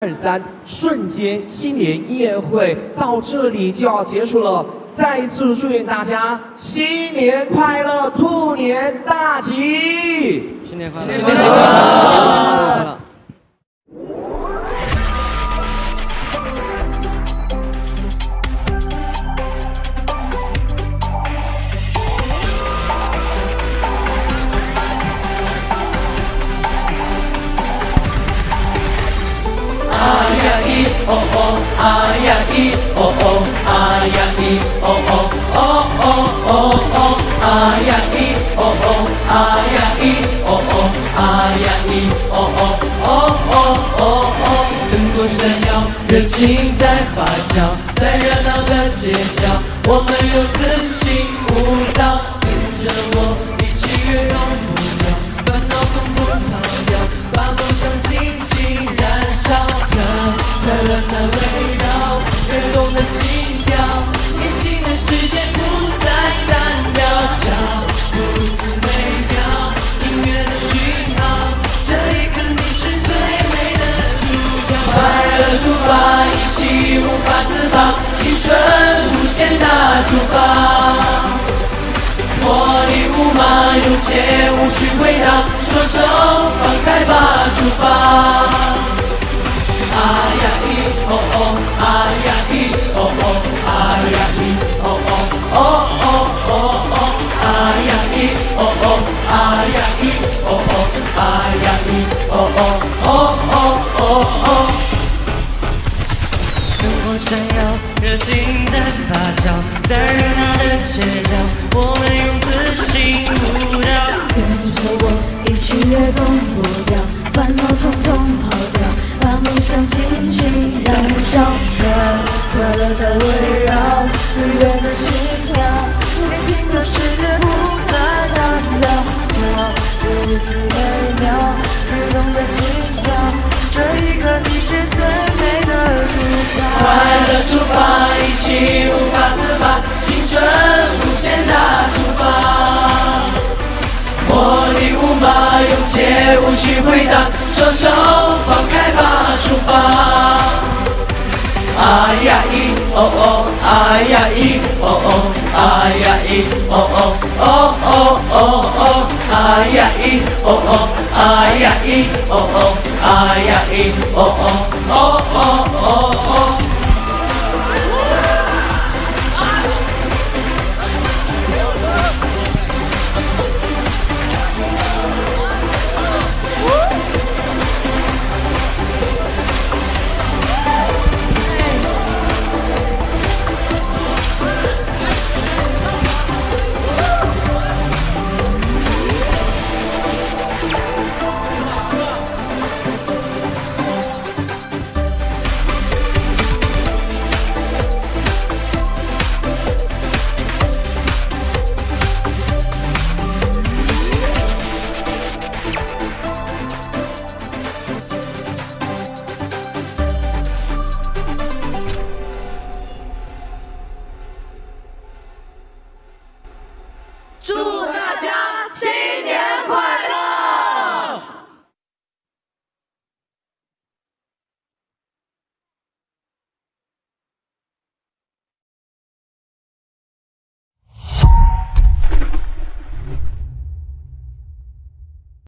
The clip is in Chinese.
二三，瞬间新年音乐会到这里就要结束了。再一次祝愿大家新年快乐，兔年大吉！新年快乐！新年快乐！呀咿哦哦啊呀咿哦哦啊呀咿哦哦哦哦哦哦啊呀咿哦哦啊呀咿哦哦啊呀咿哦哦哦哦哦哦灯光闪耀，热情在发酵，在热闹的街角，我们有自信舞起无法自拔，青春无限大出发，活力无马，勇切无需回答，双手放开吧，出发。啊呀咿哦哦，啊呀咿哦哦，啊呀咿哦哦哦哦哦哦，啊呀咿哦哦，啊呀咿哦哦，啊呀咿哦哦哦哦哦哦。灯光闪耀，热情在发酵，在热闹的街角，我们用自信舞蹈，跟着我一起跃动步调，烦恼通通抛掉。把梦想尽情燃烧，快乐在围绕，愉悦的心无需回答，双手放开吧。出发！啊呀咿哦哦，啊呀咿哦哦，啊呀咿哦哦哦哦哦哦，啊呀咿哦哦，啊呀咿哦哦，啊呀咿哦哦哦哦哦哦。祝。